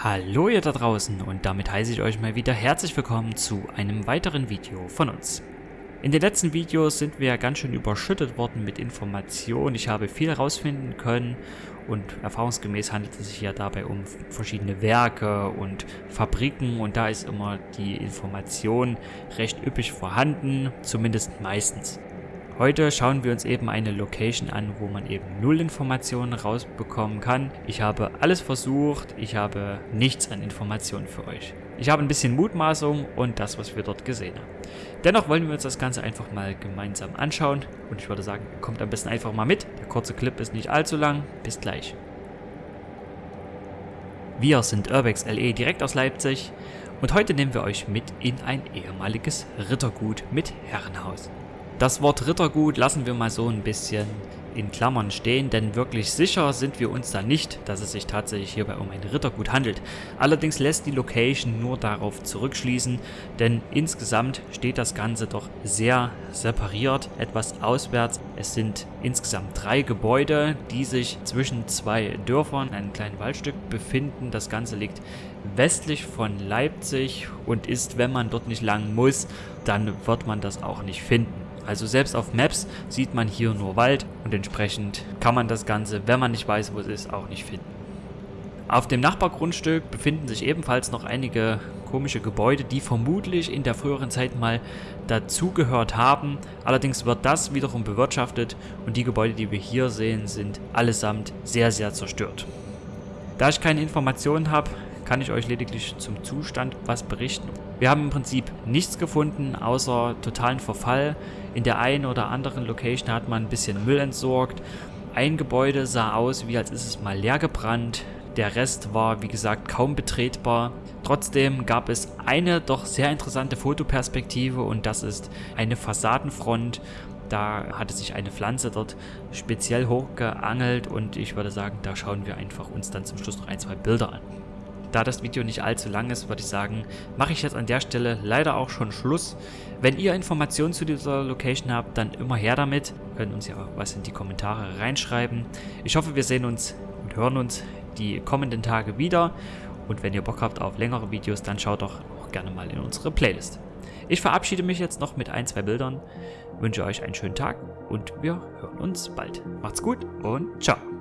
Hallo ihr da draußen und damit heiße ich euch mal wieder herzlich willkommen zu einem weiteren Video von uns. In den letzten Videos sind wir ganz schön überschüttet worden mit Informationen. Ich habe viel herausfinden können und erfahrungsgemäß handelt es sich ja dabei um verschiedene Werke und Fabriken und da ist immer die Information recht üppig vorhanden, zumindest meistens. Heute schauen wir uns eben eine Location an, wo man eben null Informationen rausbekommen kann. Ich habe alles versucht, ich habe nichts an Informationen für euch. Ich habe ein bisschen Mutmaßung und das, was wir dort gesehen haben. Dennoch wollen wir uns das Ganze einfach mal gemeinsam anschauen und ich würde sagen, kommt am besten einfach mal mit. Der kurze Clip ist nicht allzu lang. Bis gleich. Wir sind Urbex LE direkt aus Leipzig und heute nehmen wir euch mit in ein ehemaliges Rittergut mit Herrenhaus. Das Wort Rittergut lassen wir mal so ein bisschen in Klammern stehen, denn wirklich sicher sind wir uns da nicht, dass es sich tatsächlich hierbei um ein Rittergut handelt. Allerdings lässt die Location nur darauf zurückschließen, denn insgesamt steht das Ganze doch sehr separiert, etwas auswärts. Es sind insgesamt drei Gebäude, die sich zwischen zwei Dörfern, einem kleinen Waldstück befinden. Das Ganze liegt westlich von Leipzig und ist, wenn man dort nicht lang muss, dann wird man das auch nicht finden. Also selbst auf Maps sieht man hier nur Wald und entsprechend kann man das Ganze, wenn man nicht weiß, wo es ist, auch nicht finden. Auf dem Nachbargrundstück befinden sich ebenfalls noch einige komische Gebäude, die vermutlich in der früheren Zeit mal dazugehört haben. Allerdings wird das wiederum bewirtschaftet und die Gebäude, die wir hier sehen, sind allesamt sehr, sehr zerstört. Da ich keine Informationen habe, kann ich euch lediglich zum Zustand was berichten. Wir haben im Prinzip nichts gefunden, außer totalen Verfall. In der einen oder anderen Location hat man ein bisschen Müll entsorgt. Ein Gebäude sah aus, wie als ist es mal leer gebrannt. Der Rest war, wie gesagt, kaum betretbar. Trotzdem gab es eine doch sehr interessante Fotoperspektive und das ist eine Fassadenfront. Da hatte sich eine Pflanze dort speziell hochgeangelt und ich würde sagen, da schauen wir einfach uns dann zum Schluss noch ein, zwei Bilder an. Da das Video nicht allzu lang ist, würde ich sagen, mache ich jetzt an der Stelle leider auch schon Schluss. Wenn ihr Informationen zu dieser Location habt, dann immer her damit. Ihr könnt uns ja was in die Kommentare reinschreiben. Ich hoffe, wir sehen uns und hören uns die kommenden Tage wieder. Und wenn ihr Bock habt auf längere Videos, dann schaut doch auch gerne mal in unsere Playlist. Ich verabschiede mich jetzt noch mit ein, zwei Bildern, wünsche euch einen schönen Tag und wir hören uns bald. Macht's gut und ciao.